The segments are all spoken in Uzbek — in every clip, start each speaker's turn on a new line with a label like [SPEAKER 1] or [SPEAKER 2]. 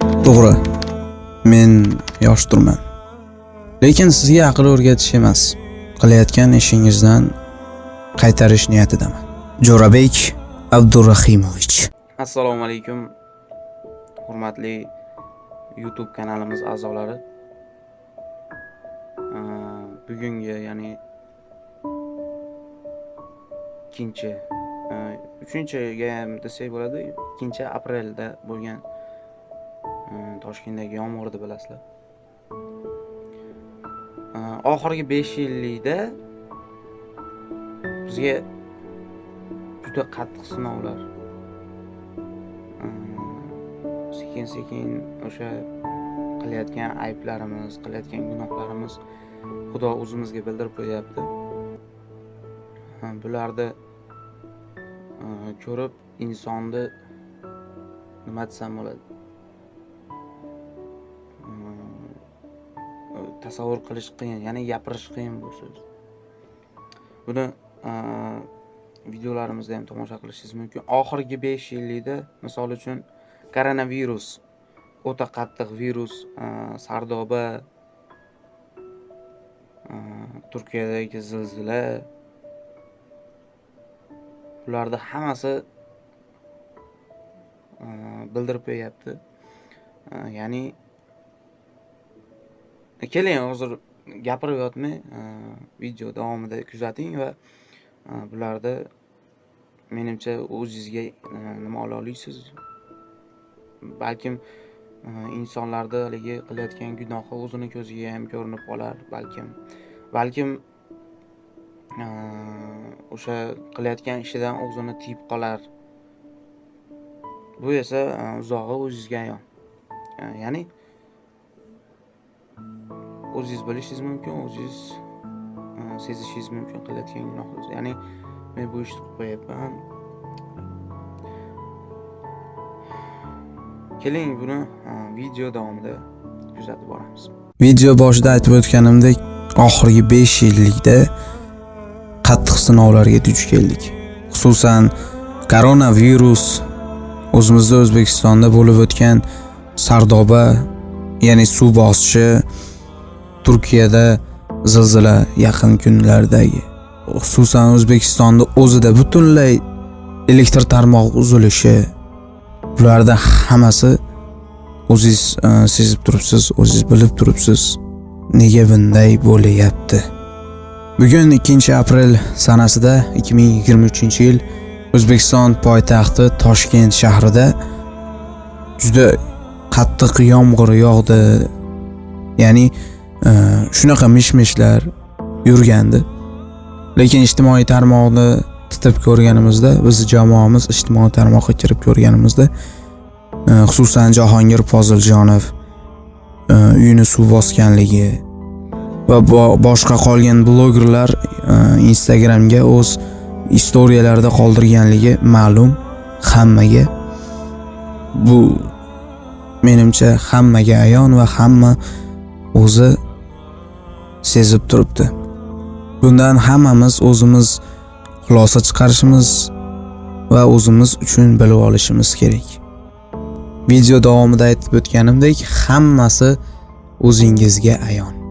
[SPEAKER 1] to'g'ri men yosh turman. lekin sizga aql o'rgatish emas qilayotgan ishingizdan qaytarish niyatidaman jo'rabek Abdurrahimovich.
[SPEAKER 2] assalomu alaykum hurmatli youtube kanalimiz a'zolari bugungi ya'ni ikkinchi aa, uchinchiga ham desak bo'ladi ikkinchi aprelda bo'lgan Э, toshkentdagi yomg'irni bilasizlar. Э, oxirgi besh yillikda bizga juda qattiq sinovlar. Э, sekin sekin o'sha qilayotgan ayblarimiz qilayotgan gunohlarimiz xudo o'zimizga bildirib qo'yyapti bularni ko'rib insonni nima desam bo'ladi? Tasavvur qilish qiyin ya'ni gapirish qiyin bu so'z. Buni videolarimizda ham tomosha qilishingiz mumkin. Oxirgi besh yillikda misol uchun koronavirus o'ta qattiq virus sardoba turkiyadagi zilzila bularni hammasi bildirib qo'yyapti ya'ni keling hozir gapirib yotmay e, video davomida kuzating va e, bularda bularni menimcha o'zingizga e, nima ola olasiz balkim insonlarda insonlarni haligi qilayotgan gunohi o'zini ko'ziga ham ko'rinib qolar balkim. Balkim o'sha qilayotgan ishidan o'zini tiyib qolar. Bu esa uzog'i o'zizga ayon. Ya'ni o'zingiz bilishingiz mumkin o'zingiz e, sezishingiz mumkin qilayotgan gunohingizni ya'ni men bu ishni qilib qo'yapman keling buni e, video davomida kuzatib boramiz.
[SPEAKER 1] Video boshida aytib o'tganimdek oxirgi 5 yillikda qattiq sinovlarga duch keldik. Xususan koronavirus o'zimizda o'zbekistonda bo'lib o'tgan sardoba ya'ni suv bosishi turkiyada zilzila yaqin kunlardagi. Xususan o'zbekistonda o'zida butunlay elektr tarmog'i uzilishi. Bulardan hammasi o'zingiz e, sezib turibsiz o'zingiz bilib turibsiz. Nega bunday bo'layapti bugun 2 aprel sanasida 2023 yil o'zbekiston poytaxti toshkent shahrida juda qattiq yomg'ir yog'di. Ya'ni shunaqa mish mishlar yurgandi. Lekin ijtimoiy tarmoqni titib ko'rganimizda bizni jamoamiz ijtimoiy tarmoqqa kirib ko'rganimizda e, xususan jahongir poziljonov e, uyini suv bosganligi va boshqa qolgan blogerlar e, instagramga o'z istoriyalarida qoldirganligi ma'lum hammaga. Bu menimcha hammaga ayon va hamma o'zi sezib turibdi. Bundan hammamiz o'zimiz xulosa chiqarishimiz va o'zimiz uchun bilib olishimiz kerak. Video davomida aytib o'tganimdek hammasi o'zingizga ayon.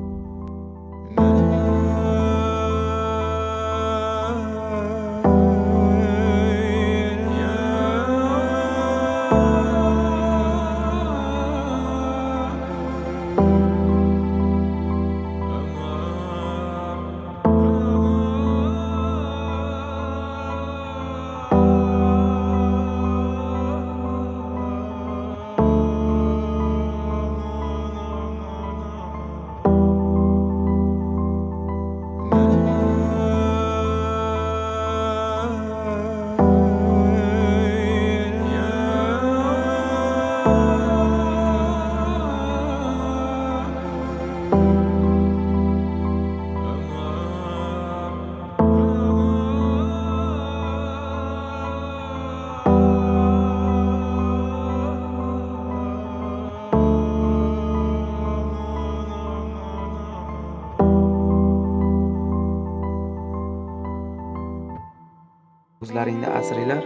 [SPEAKER 1] O'zlaringni asringlar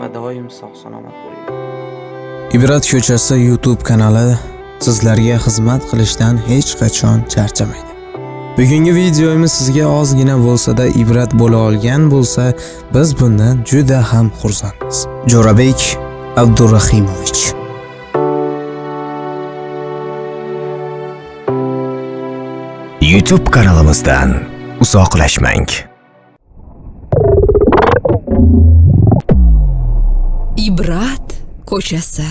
[SPEAKER 1] va doim sog' salomat bo'linglar Ibrat ko'chasi YouTube kanali sizlarga xizmat qilishdan hech qachon charchamaydi. Bugungi videomiz sizga ozgina bo'lsa-da ibrat bo'la olgan bo'lsa, biz bundan juda ham xursandmiz. Jo'rabek Abdurahimovich
[SPEAKER 3] YouTube kanalimizdan uzoqlashmang.
[SPEAKER 4] Ibrat ko'chasi